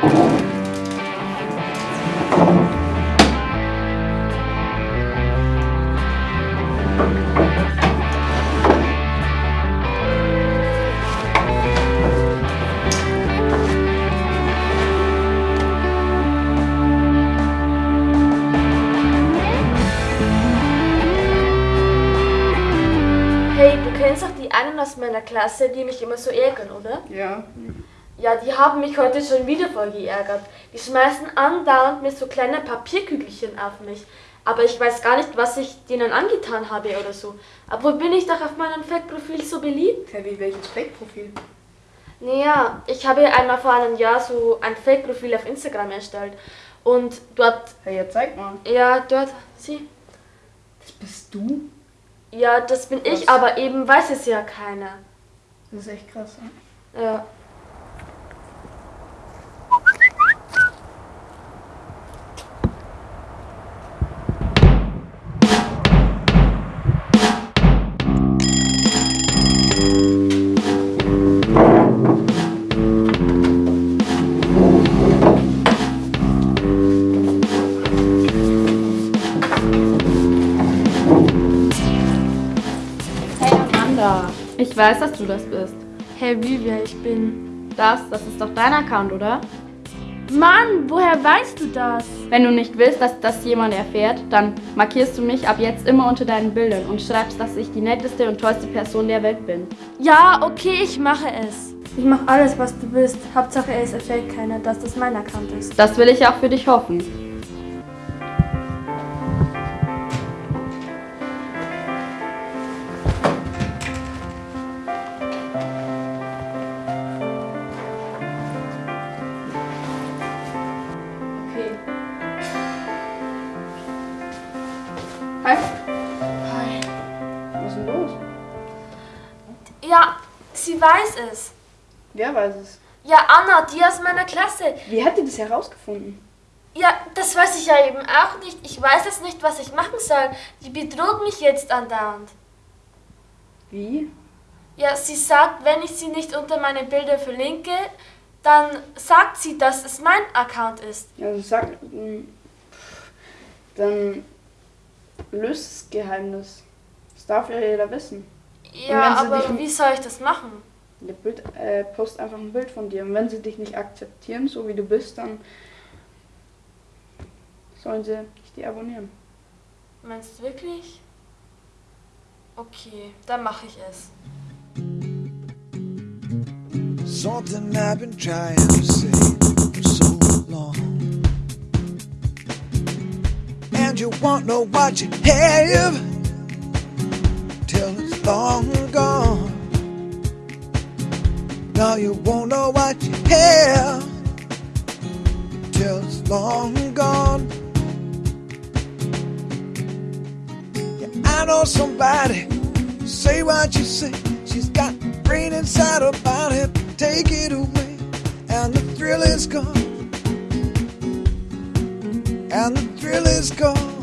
Hey, du kennst doch die einen aus meiner Klasse, die mich immer so ärgern, oder? Ja. Ja, die haben mich heute schon wieder voll geärgert. Die schmeißen andauernd mit so kleinen Papierkügelchen auf mich. Aber ich weiß gar nicht, was ich denen angetan habe oder so. Aber bin ich doch auf meinem Fake-Profil so beliebt? Hä, wie welches Fake-Profil? Naja, ich habe einmal vor einem Jahr so ein Fake-Profil auf Instagram erstellt. Und dort, Hey, jetzt zeig mal. ja, dort, sie, Das bist du? ja, das bin ich, Was? aber eben weiß es ja keiner. Das ist echt krass. Ne? Ja. Amanda, ich weiß, dass du das bist. Hey, wie wer ich bin? Das, das ist doch dein Account, oder? Mann, woher weißt du das? Wenn du nicht willst, dass das jemand erfährt, dann markierst du mich ab jetzt immer unter deinen Bildern und schreibst, dass ich die netteste und tollste Person der Welt bin. Ja, okay, ich mache es. Ich mache alles, was du willst. Hauptsache, es erfährt keiner, dass das mein Account ist. Das will ich auch für dich hoffen. Hi. Hi. Was ist denn los? Ja, sie weiß es. Wer weiß es? Ja, Anna, die aus meiner Klasse. Wie hat die das herausgefunden? Ja, das weiß ich ja eben auch nicht. Ich weiß jetzt nicht, was ich machen soll. Die betrug mich jetzt andauernd. Wie? Ja, sie sagt, wenn ich sie nicht unter meine Bilder verlinke, dann sagt sie, dass es mein Account ist. Also sag. mh, Dann löst das Geheimnis. Das darf ja jeder wissen. Ja, aber wie soll ich das machen? Der Bild, äh, post einfach ein Bild von dir. Und wenn sie dich nicht akzeptieren, so wie du bist, dann sollen sie dich deabonnieren. Meinst du wirklich? Okay, dann mache ich es. Something I've been trying to say Won't know what you have till it's long gone. No, you won't know what you have till it's long gone. Yeah, I know somebody, say what you say. She's got brain inside her body, take it away, and the thrill is gone. And the thrill is gone.